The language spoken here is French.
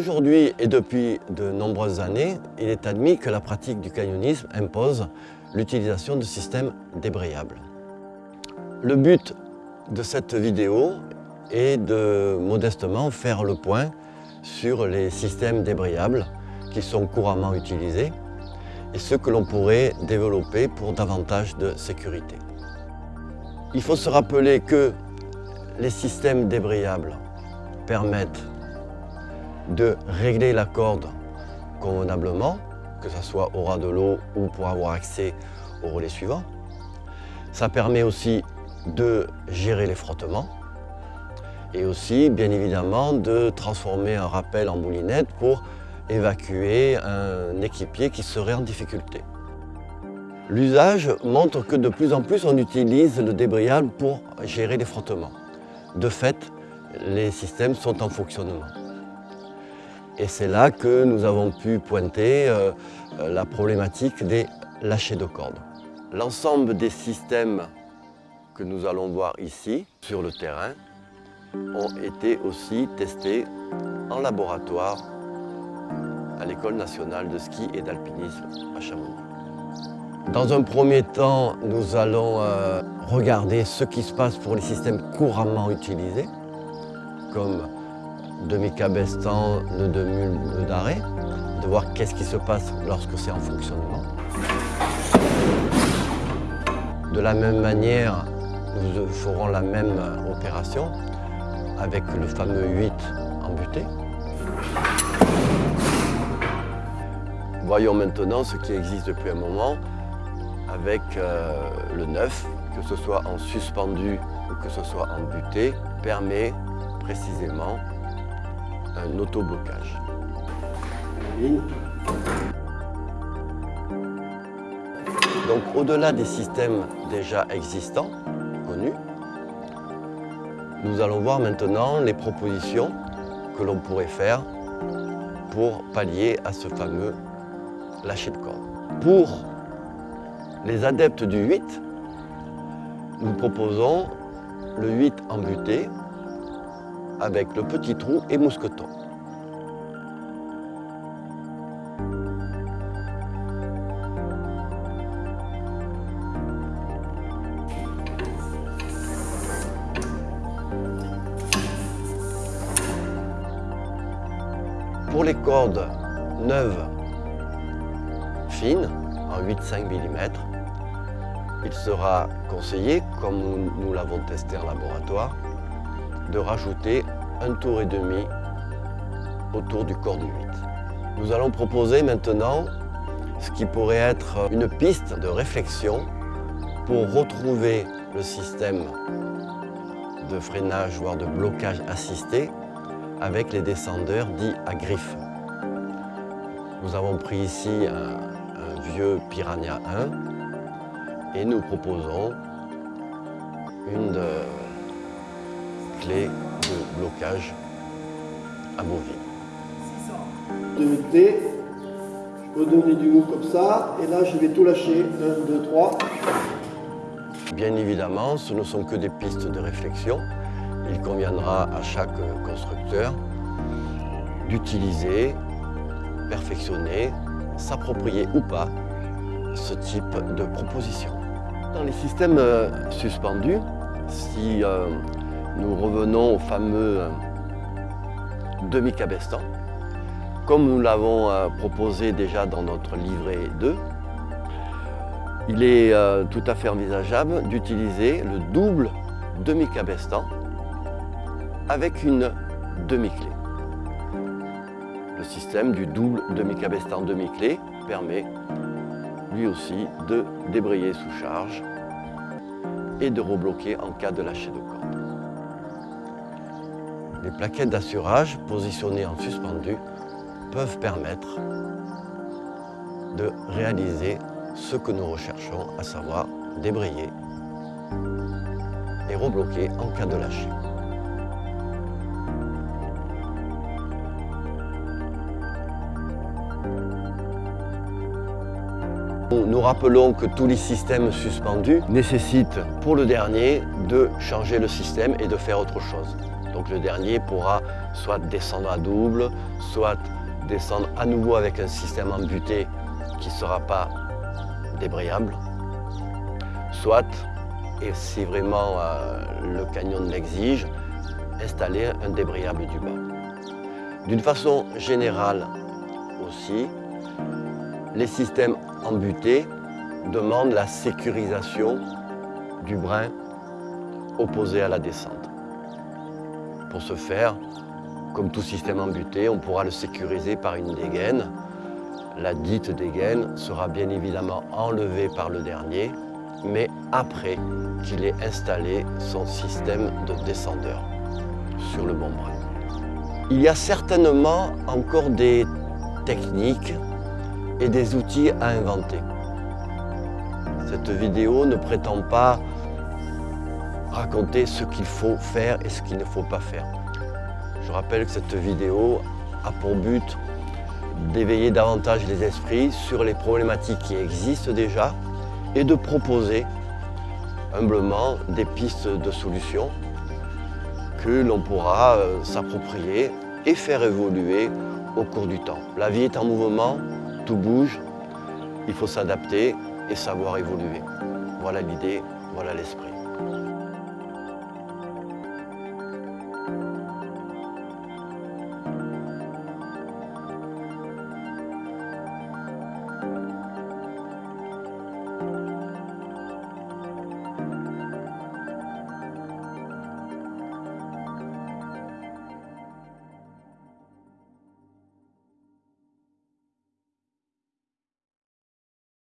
Aujourd'hui et depuis de nombreuses années, il est admis que la pratique du canyonisme impose l'utilisation de systèmes débrayables. Le but de cette vidéo est de modestement faire le point sur les systèmes débrayables qui sont couramment utilisés et ceux que l'on pourrait développer pour davantage de sécurité. Il faut se rappeler que les systèmes débrayables permettent de régler la corde convenablement, que ce soit au ras de l'eau ou pour avoir accès au relais suivant. Ça permet aussi de gérer les frottements et aussi, bien évidemment, de transformer un rappel en moulinette pour évacuer un équipier qui serait en difficulté. L'usage montre que de plus en plus on utilise le débrayable pour gérer les frottements. De fait, les systèmes sont en fonctionnement. Et c'est là que nous avons pu pointer euh, la problématique des lâchers de cordes. L'ensemble des systèmes que nous allons voir ici sur le terrain ont été aussi testés en laboratoire à l'École nationale de ski et d'alpinisme à Chamonix. Dans un premier temps, nous allons euh, regarder ce qui se passe pour les systèmes couramment utilisés, comme demi-cabestan, le demi le d'arrêt, de voir qu'est-ce qui se passe lorsque c'est en fonctionnement. De la même manière, nous ferons la même opération avec le fameux 8 embuté. Voyons maintenant ce qui existe depuis un moment avec euh, le 9, que ce soit en suspendu ou que ce soit en buté, permet précisément un autoblocage. Donc au-delà des systèmes déjà existants, connus, nous allons voir maintenant les propositions que l'on pourrait faire pour pallier à ce fameux lâcher de corde. Pour les adeptes du 8, nous proposons le 8 embuté avec le petit trou et mousqueton. Pour les cordes neuves fines, en 8-5 mm, il sera conseillé, comme nous l'avons testé en laboratoire, de rajouter un tour et demi autour du corps du 8. Nous allons proposer maintenant ce qui pourrait être une piste de réflexion pour retrouver le système de freinage, voire de blocage assisté avec les descendeurs dits à griffes. Nous avons pris ici un, vieux Piranha 1 et nous proposons une clé de blocage amovible. De D, je peux donner du mou comme ça, et là je vais tout lâcher. 1, 2, 3. Bien évidemment, ce ne sont que des pistes de réflexion il conviendra à chaque constructeur d'utiliser, perfectionner, s'approprier ou pas ce type de proposition. Dans les systèmes euh, suspendus, si euh, nous revenons au fameux euh, demi-cabestan, comme nous l'avons proposé déjà dans notre livret 2, il est tout à fait envisageable d'utiliser le double demi-cabestan avec une demi-clé. Le système du double demi-cabestan demi-clé permet lui aussi de débrayer sous charge et de rebloquer en cas de lâcher de corde. Les plaquettes d'assurage positionnées en suspendu peuvent permettre de réaliser ce que nous recherchons, à savoir débrayer et rebloquer en cas de lâcher. Nous rappelons que tous les systèmes suspendus nécessitent pour le dernier de changer le système et de faire autre chose. Donc le dernier pourra soit descendre à double, soit descendre à nouveau avec un système embuté qui ne sera pas débrayable, soit, et si vraiment euh, le canyon l'exige, installer un débrayable du bas. D'une façon générale aussi, les systèmes embutés demandent la sécurisation du brin opposé à la descente. Pour ce faire, comme tout système embuté, on pourra le sécuriser par une dégaine. La dite dégaine sera bien évidemment enlevée par le dernier, mais après qu'il ait installé son système de descendeur sur le bon brin. Il y a certainement encore des techniques et des outils à inventer. Cette vidéo ne prétend pas raconter ce qu'il faut faire et ce qu'il ne faut pas faire. Je rappelle que cette vidéo a pour but d'éveiller davantage les esprits sur les problématiques qui existent déjà et de proposer humblement des pistes de solutions que l'on pourra euh, s'approprier et faire évoluer au cours du temps. La vie est en mouvement, tout bouge, il faut s'adapter et savoir évoluer. Voilà l'idée, voilà l'esprit.